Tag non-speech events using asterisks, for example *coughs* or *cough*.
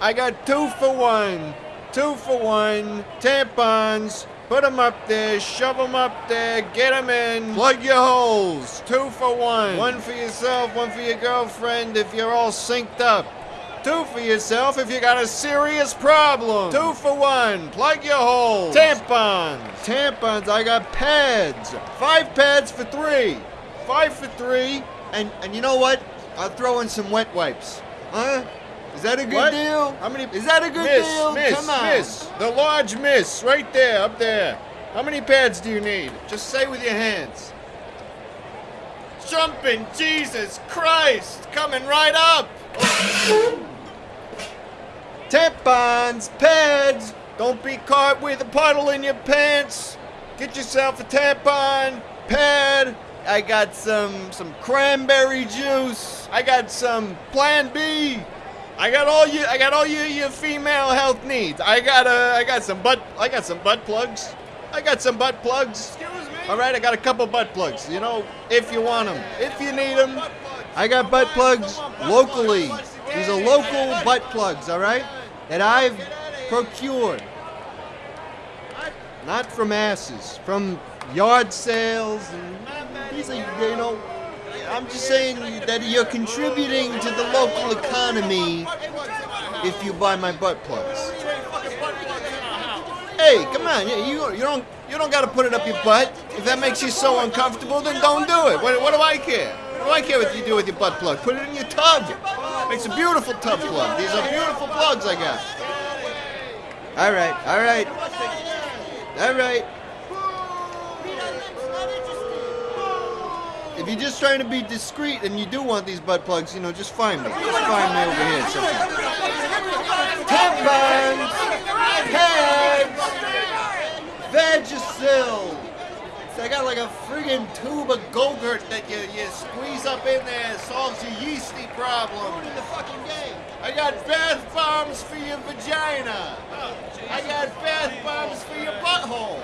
I got two for one. Two for one. Tampons. Put them up there, shove them up there, get them in. Plug your holes. Two for one. One for yourself, one for your girlfriend if you're all synced up. Two for yourself if you got a serious problem. Two for one. Plug your holes. Tampons. Tampons. I got pads. Five pads for three. Five for three. And and you know what? I'll throw in some wet wipes. Huh? Is that a good What? deal? How many- Is that a good miss, deal? Miss, Come on. miss. The large miss, right there, up there. How many pads do you need? Just say with your hands. Jumping, Jesus Christ! Coming right up! *coughs* Tampons, pads. Don't be caught with a puddle in your pants. Get yourself a tampon, pad. I got some some cranberry juice. I got some Plan B. I got all you. I got all your your female health needs. I got uh, I got some butt. I got some butt plugs. I got some butt plugs. Excuse me? All right, I got a couple butt plugs. You know, if you want them, if you need them, I got butt plugs locally. These are local butt plugs, all right, that I've procured. Not from asses, from yard sales, and these are, you know. I'm just saying that you're contributing to the local economy if you buy my butt plugs. Hey, come on, you, you, don't you don't got to put it up your butt. If that makes you so uncomfortable, then don't do it. What, what do I care? What do I care what you do with your butt plug? Put it in your tub. Makes a beautiful tub plug. These are beautiful plugs I got. All right, all right, all right. If you're just trying to be discreet and you do want these butt plugs, you know, just find me. Just find me over here. sometime. Tampons, pads, Vagisil. I got like a friggin' tube of Go-Gurt that you, you squeeze up in there, solves your yeasty problem. in the fucking game. I got bath bombs for your vagina. Oh, I got bath bombs for your butthole.